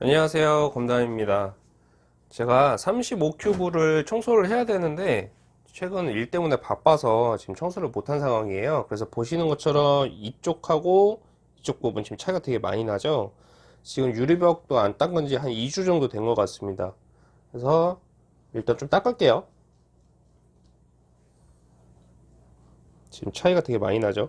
안녕하세요. 검담입니다. 제가 35큐브를 청소를 해야 되는데 최근 일 때문에 바빠서 지금 청소를 못한 상황이에요. 그래서 보시는 것처럼 이쪽하고 이쪽 부분 지금 차이가 되게 많이 나죠? 지금 유리벽도 안 닦은 지 한 2주 정도 된 것 같습니다. 그래서 일단 좀 닦을게요. 지금 차이가 되게 많이 나죠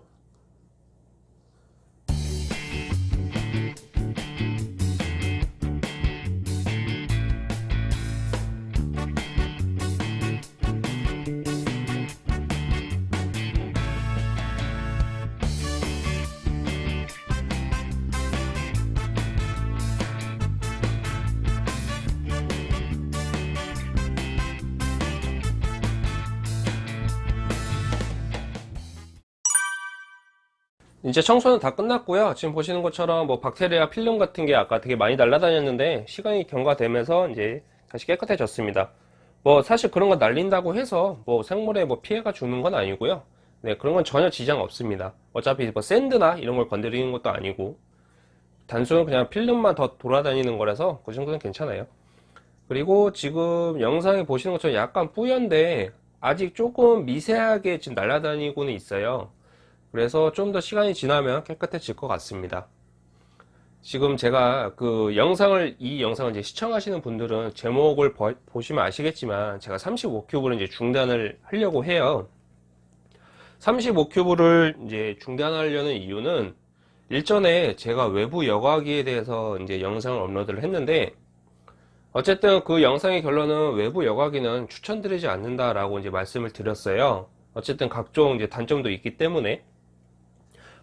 이제 청소는 다 끝났고요. 지금 보시는 것처럼 뭐 박테리아 필름 같은 게 아까 되게 많이 날아다녔는데 시간이 경과되면서 이제 다시 깨끗해졌습니다. 뭐 사실 그런 거 날린다고 해서 뭐 생물에 뭐 피해가 주는 건 아니고요. 네 그런 건 전혀 지장 없습니다. 어차피 뭐 샌드나 이런 걸 건드리는 것도 아니고 단순 그냥 필름만 더 돌아다니는 거라서 그 정도는 괜찮아요. 그리고 지금 영상에 보시는 것처럼 약간 뿌연데 아직 조금 미세하게 지금 날아다니고는 있어요 그래서 좀 더 시간이 지나면 깨끗해질 것 같습니다. 지금 제가 그 영상을 이 영상을 이제 시청하시는 분들은 제목을 보, 보시면 아시겠지만 제가 35큐브를 이제 중단을 하려고 해요. 35큐브를 이제 중단하려는 이유는 일전에 제가 외부 여과기에 대해서 이제 영상을 업로드를 했는데 어쨌든 그 영상의 결론은 외부 여과기는 추천드리지 않는다라고 이제 말씀을 드렸어요. 어쨌든 각종 이제 단점도 있기 때문에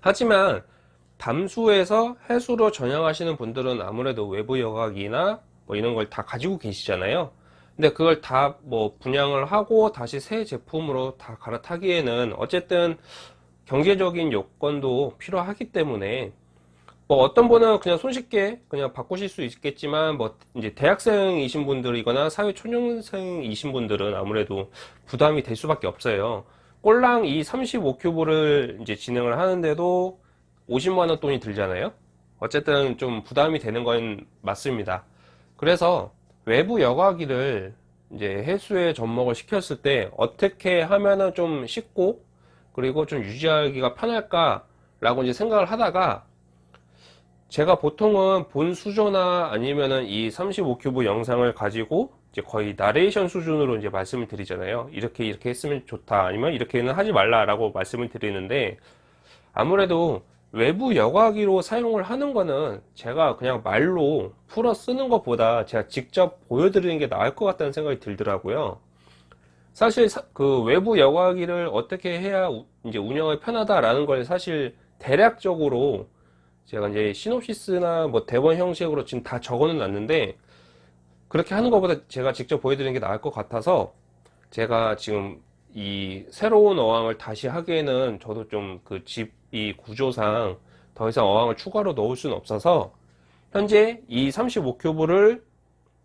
하지만 담수에서 해수로 전향하시는 분들은 아무래도 외부 여각이나 뭐 이런 걸 다 가지고 계시잖아요. 근데 그걸 다 뭐 분양을 하고 다시 새 제품으로 다 갈아타기에는 어쨌든 경제적인 요건도 필요하기 때문에 뭐 어떤 분은 그냥 손쉽게 그냥 바꾸실 수 있겠지만 뭐 이제 대학생이신 분들이거나 사회 초년생이신 분들은 아무래도 부담이 될 수밖에 없어요 꼴랑 이 35큐브를 이제 진행을 하는데도 50만원 돈이 들잖아요? 어쨌든 좀 부담이 되는 건 맞습니다. 그래서 외부 여과기를 이제 해수에 접목을 시켰을 때 어떻게 하면은 좀 쉽고 그리고 좀 유지하기가 편할까 라고 이제 생각을 하다가 제가 보통은 본 수조나 아니면은 이 35큐브 영상을 가지고 이제 거의 나레이션 수준으로 이제 말씀을 드리잖아요. 이렇게 이렇게 했으면 좋다. 아니면 이렇게는 하지 말라 라고 말씀을 드리는데 아무래도 외부 여과기로 사용을 하는 거는 제가 그냥 말로 풀어 쓰는 것보다 제가 직접 보여드리는 게 나을 것 같다는 생각이 들더라고요. 사실 그 외부 여과기를 어떻게 해야 이제 운영이 편하다라는 걸 사실 대략적으로 제가 이제 시놉시스나 뭐 대본 형식으로 지금 다 적어 놨는데 그렇게 하는 것보다 제가 직접 보여드리는 게 나을 것 같아서 제가 지금 이 새로운 어항을 다시 하기에는 저도 좀 그 집 이 구조상 더 이상 어항을 추가로 넣을 수는 없어서 현재 이 35큐브를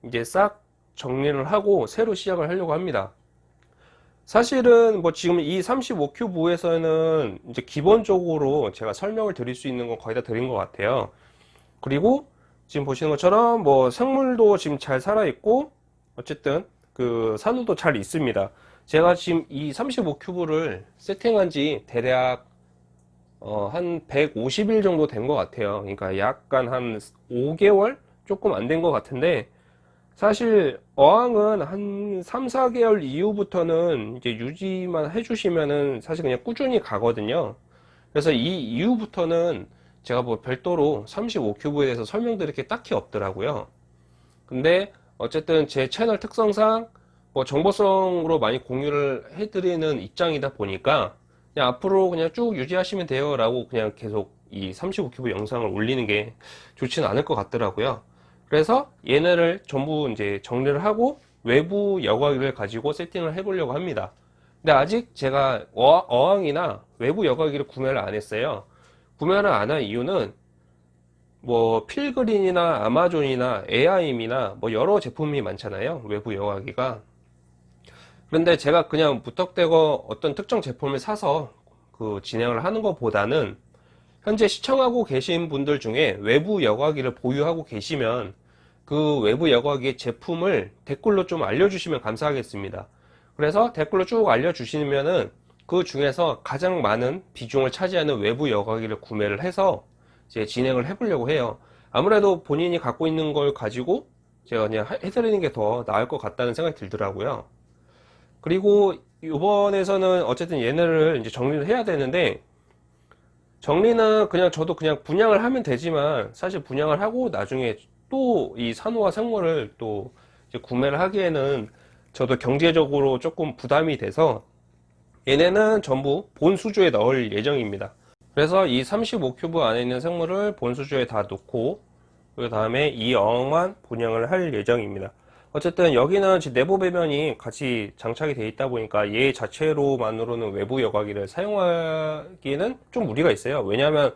이제 싹 정리를 하고 새로 시작을 하려고 합니다. 사실은 뭐 지금 이 35큐브에서는 이제 기본적으로 제가 설명을 드릴 수 있는 건 거의 다 드린 것 같아요. 그리고 지금 보시는 것처럼 뭐 생물도 지금 잘 살아 있고 어쨌든 그 산호도 잘 있습니다. 제가 지금 이 35큐브를 세팅한 지 대략 어, 한 150일 정도 된 것 같아요. 그러니까 약간 한 5개월 조금 안 된 것 같은데 사실 어항은 한 3, 4개월 이후부터는 이제 유지만 해주시면은 사실 그냥 꾸준히 가거든요. 그래서 이 이후부터는 제가 뭐 별도로 35큐브에 대해서 설명드릴 게 딱히 없더라고요. 근데 어쨌든 제 채널 특성상 뭐 정보성으로 많이 공유를 해드리는 입장이다 보니까 그냥 앞으로 그냥 쭉 유지하시면 돼요 라고 그냥 계속 이 35큐브 영상을 올리는 게 좋지는 않을 것 같더라고요. 그래서 얘네를 전부 이제 정리를 하고 외부 여과기를 가지고 세팅을 해 보려고 합니다. 근데 아직 제가 어항이나 외부 여과기를 구매를 안 했어요 구매를 안 한 이유는 뭐 필그린이나 아마존이나 에아임이나 뭐 여러 제품이 많잖아요 외부 여과기가 그런데 제가 그냥 무턱대고 어떤 특정 제품을 사서 그 진행을 하는 것보다는 현재 시청하고 계신 분들 중에 외부 여과기를 보유하고 계시면 그 외부 여과기 제품을 댓글로 좀 알려주시면 감사하겠습니다. 그래서 댓글로 쭉 알려주시면은 그 중에서 가장 많은 비중을 차지하는 외부 여과기를 구매를 해서 이제 진행을 해보려고 해요. 아무래도 본인이 갖고 있는 걸 가지고 제가 그냥 해- 해드리는 게 더 나을 것 같다는 생각이 들더라고요. 그리고 이번에서는 어쨌든 얘네를 이제 정리를 해야 되는데 정리는 그냥 저도 그냥 분양을 하면 되지만 사실 분양을 하고 나중에 또 이 산호와 생물을 또 구매를 하기에는 저도 경제적으로 조금 부담이 돼서 얘네는 전부 본수조에 넣을 예정입니다. 그래서 이 35큐브 안에 있는 생물을 본수조에 다 넣고 그 다음에 이 어항만 분양을 할 예정입니다. 어쨌든 여기는 내부 배면이 같이 장착이 되어 있다 보니까 얘 자체로만으로는 외부 여과기를 사용하기에는 좀 무리가 있어요. 왜냐하면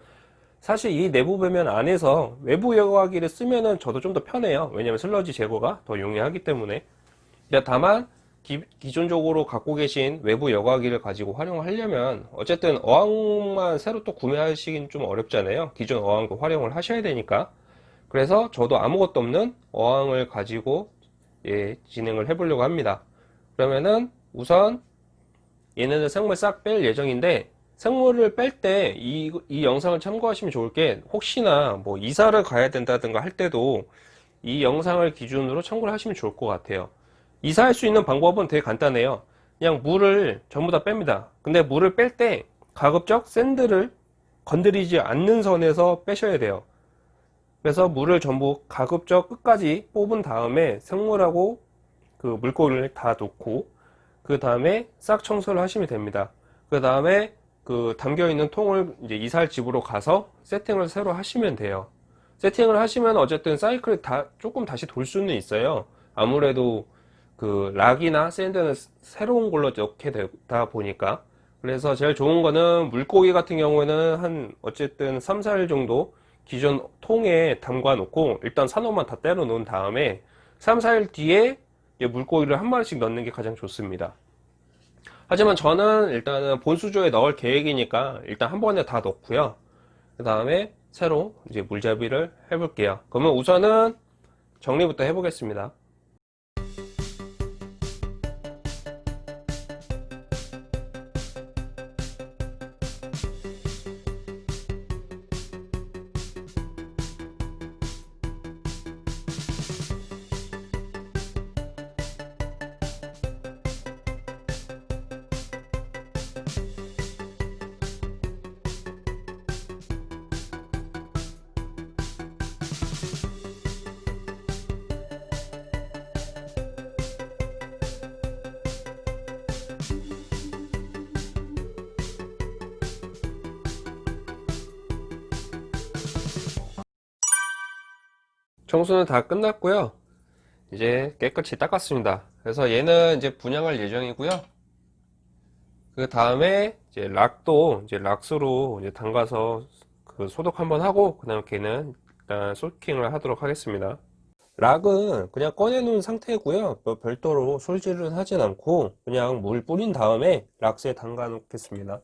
사실 이 내부 배면 안에서 외부 여과기를 쓰면은 저도 좀 더 편해요. 왜냐하면 슬러지 제거가 더 용이하기 때문에. 다만 기, 기존적으로 갖고 계신 외부 여과기를 가지고 활용하려면 어쨌든 어항만 새로 또 구매하시긴 좀 어렵잖아요. 기존 어항도 활용을 하셔야 되니까. 그래서 저도 아무것도 없는 어항을 가지고 예, 진행을 해 보려고 합니다. 그러면은 우선 얘네들 생물 싹 뺄 예정인데 생물을 뺄 때 이 이 영상을 참고하시면 좋을 게 혹시나 뭐 이사를 가야 된다든가 할 때도 이 영상을 기준으로 참고를 하시면 좋을 것 같아요. 이사할 수 있는 방법은 되게 간단해요. 그냥 물을 전부 다 뺍니다. 근데 물을 뺄 때 가급적 샌드를 건드리지 않는 선에서 빼셔야 돼요. 그래서 물을 전부 가급적 끝까지 뽑은 다음에 생물하고 그 물고기를 다 놓고 그 다음에 싹 청소를 하시면 됩니다. 그 다음에 그 담겨 있는 통을 이제 이사할 집으로 가서 세팅을 새로 하시면 돼요. 세팅을 하시면 어쨌든 사이클이 다 조금 다시 돌 수는 있어요. 아무래도 그 락이나 샌드는 새로운 걸로 넣게 되다 보니까 그래서 제일 좋은 거는 물고기 같은 경우에는 한 어쨌든 3, 4일 정도 기존 통에 담가 놓고 일단 산호만 다 때려 놓은 다음에 3, 4일 뒤에 물고기를 한 마리씩 넣는 게 가장 좋습니다. 하지만 저는 일단은 본수조에 넣을 계획이니까 일단 한 번에 다 넣고요. 그 다음에 새로 이제 물잡이를 해 볼게요. 그러면 우선은 정리부터 해 보겠습니다. 청소는 다 끝났고요. 이제 깨끗이 닦았습니다. 그래서 얘는 이제 분양할 예정이고요. 그 다음에 이제 락도 이제 락스로 이제 담가서 그 소독 한번 하고 그 다음 걔는 일단 솔킹을 하도록 하겠습니다. 락은 그냥 꺼내 놓은 상태고요. 뭐 별도로 솔질을 하진 않고 그냥 물 뿌린 다음에 락스에 담가 놓겠습니다.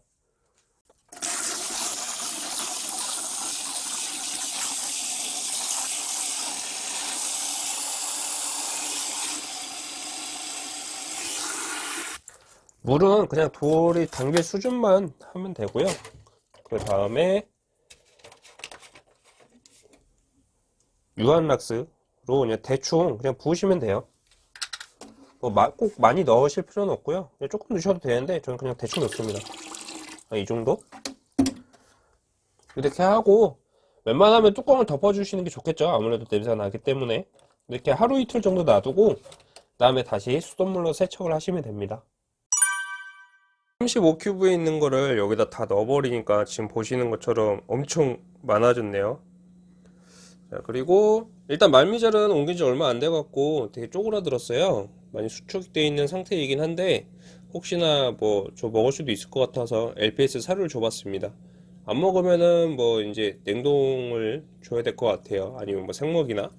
물은 그냥 돌이 담길 수준만 하면 되고요. 그 다음에 유한락스로 그냥 대충 그냥 부으시면 돼요. 뭐꼭 많이 넣으실 필요는 없고요. 그냥 조금 넣으셔도 되는데 저는 그냥 대충 넣습니다. 이 정도? 이렇게 하고 웬만하면 뚜껑을 덮어주시는 게 좋겠죠. 아무래도 냄새가 나기 때문에 이렇게 하루 이틀 정도 놔두고 다음에 다시 수돗물로 세척을 하시면 됩니다. 35큐브에 있는 거를 여기다 다 넣어버리니까 지금 보시는 것처럼 엄청 많아졌네요. 자 그리고 일단 말미잘은 옮긴 지 얼마 안 돼 갖고 되게 쪼그라들었어요. 많이 수축되어 있는 상태이긴 한데 혹시나 뭐 저 먹을 수도 있을 것 같아서 LPS 사료를 줘봤습니다. 안 먹으면은 뭐 이제 냉동을 줘야 될 것 같아요. 아니면 뭐 생먹이나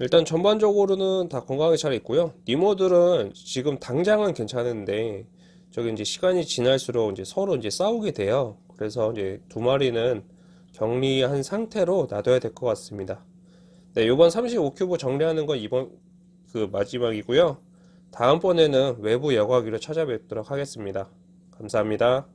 일단 전반적으로는 다 건강하게 잘 있고요. 니모들은 지금 당장은 괜찮은데 저기 이제 시간이 지날수록 이제 서로 이제 싸우게 돼요. 그래서 이제 두 마리는 격리한 상태로 놔둬야 될 것 같습니다. 네, 요번 35큐브 정리하는 건 이번 그 마지막이고요. 다음번에는 외부 여과기로 찾아뵙도록 하겠습니다. 감사합니다.